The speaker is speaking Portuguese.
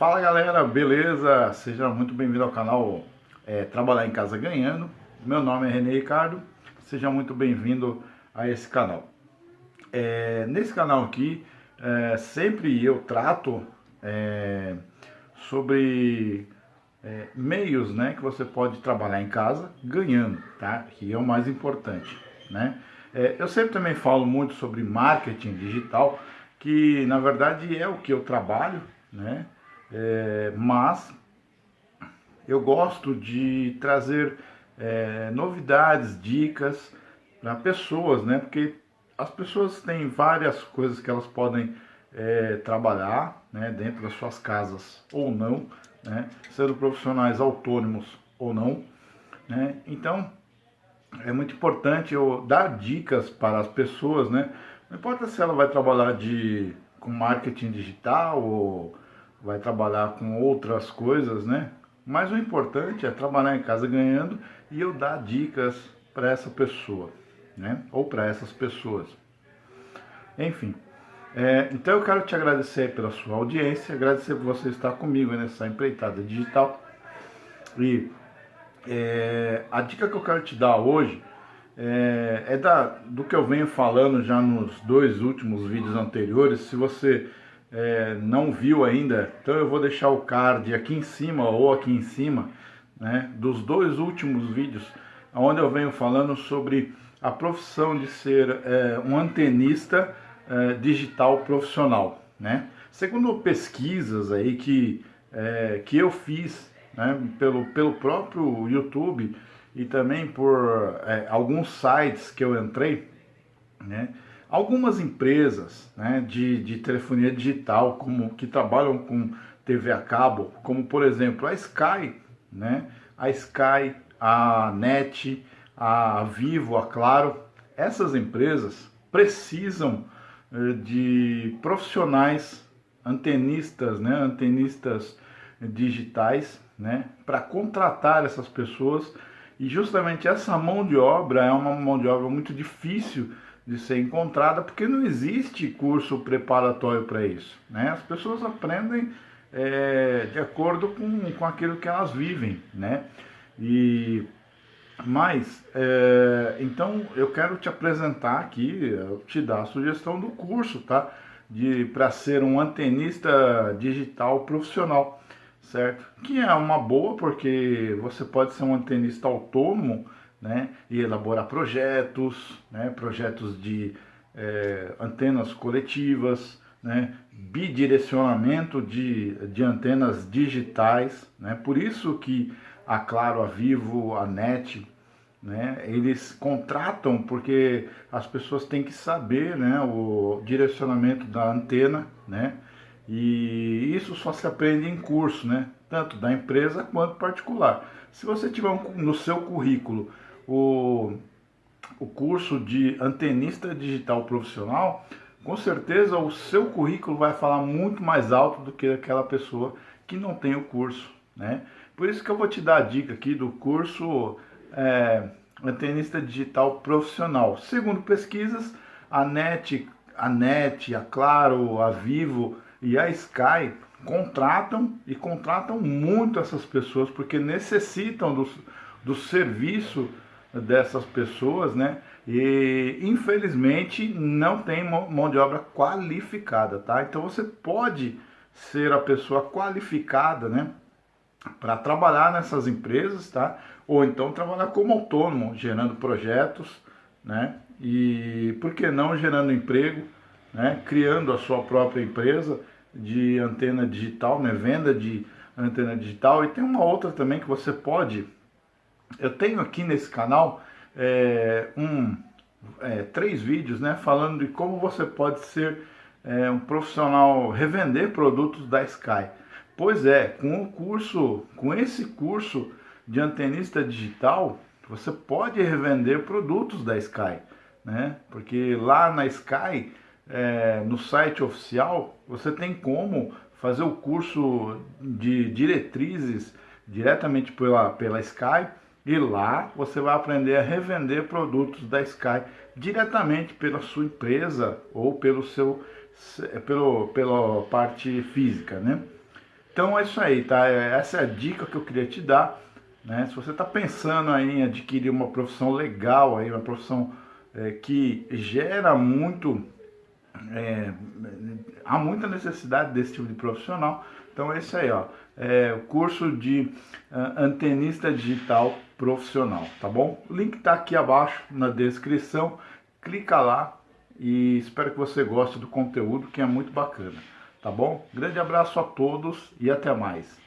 Fala galera, beleza? Seja muito bem-vindo ao canal é, Trabalhar em Casa Ganhando. Meu nome é René Ricardo, seja muito bem-vindo a esse canal. É, nesse canal aqui, é, sempre eu trato é, sobre é, meios né, que você pode trabalhar em casa ganhando, tá? Que é o mais importante, né? É, eu sempre também falo muito sobre marketing digital, que na verdade é o que eu trabalho, né? É, mas eu gosto de trazer é, novidades, dicas para pessoas, né? Porque as pessoas têm várias coisas que elas podem é, trabalhar né, dentro das suas casas ou não, né, sendo profissionais autônomos ou não. Né? Então, é muito importante eu dar dicas para as pessoas, né? Não importa se ela vai trabalhar de, com marketing digital ou vai trabalhar com outras coisas, né? Mas o importante é trabalhar em casa ganhando e eu dar dicas para essa pessoa, né? Ou para essas pessoas. Enfim, é, então eu quero te agradecer pela sua audiência, agradecer por você estar comigo nessa empreitada digital. E é, a dica que eu quero te dar hoje é, é da, do que eu venho falando já nos dois últimos vídeos anteriores. Se você é, não viu ainda, então eu vou deixar o card aqui em cima ou aqui em cima né, dos dois últimos vídeos, onde eu venho falando sobre a profissão de ser é, um antenista é, digital profissional. Né? Segundo pesquisas aí que, é, que eu fiz né, pelo, pelo próprio YouTube e também por é, alguns sites que eu entrei, né, algumas empresas né, de, de telefonia digital como, que trabalham com TV a cabo, como por exemplo a Sky, né, a Sky, a NET, a Vivo, a Claro, essas empresas precisam eh, de profissionais antenistas, né, antenistas digitais, né, para contratar essas pessoas. E justamente essa mão de obra é uma mão de obra muito difícil de ser encontrada porque não existe curso preparatório para isso, né? As pessoas aprendem é, de acordo com, com aquilo que elas vivem, né? E mas, é, então eu quero te apresentar aqui, te dar a sugestão do curso, tá? Para ser um antenista digital profissional, certo? Que é uma boa porque você pode ser um antenista autônomo, né? E elaborar projetos, né? Projetos de é, antenas coletivas, né? Bidirecionamento de, de antenas digitais, né? Por isso que a Claro, a Vivo, a NET, né? Eles contratam porque as pessoas têm que saber, né, o direcionamento da antena, né? E isso só se aprende em curso, né? Tanto da empresa quanto particular. Se você tiver um, no seu currículo o, o curso de antenista digital profissional, com certeza o seu currículo vai falar muito mais alto do que aquela pessoa que não tem o curso, né? Por isso que eu vou te dar a dica aqui do curso é, Antenista Digital Profissional. Segundo pesquisas, a NET, a NET, a Claro, a Vivo e a Sky contratam e contratam muito essas pessoas porque necessitam do, do serviço dessas pessoas, né? E infelizmente não tem mão de obra qualificada, tá? Então você pode ser a pessoa qualificada, né? para trabalhar nessas empresas, tá? Ou então trabalhar como autônomo, gerando projetos, né? E por que não gerando emprego, né? Criando a sua própria empresa de antena digital, né? Venda de antena digital. E tem uma outra também que você pode. Eu tenho aqui nesse canal é, um, é, três vídeos, né? Falando de como você pode ser é, um profissional, revender produtos da Sky. Pois é, com o curso, com esse curso de antenista digital, você pode revender produtos da Sky, né? Porque lá na Sky, é, no site oficial, você tem como fazer o curso de diretrizes diretamente pela, pela Sky e lá você vai aprender a revender produtos da Sky diretamente pela sua empresa ou pelo seu pelo, pela parte física, né? Então é isso aí, tá? É, essa é a dica que eu queria te dar. Né? Se você está pensando aí em adquirir uma profissão legal, aí, uma profissão é, que gera muito, é, há muita necessidade desse tipo de profissional, então é isso aí, ó. É o curso de uh, antenista digital profissional, tá bom? O link está aqui abaixo na descrição. Clica lá e espero que você goste do conteúdo que é muito bacana, tá bom? Grande abraço a todos e até mais.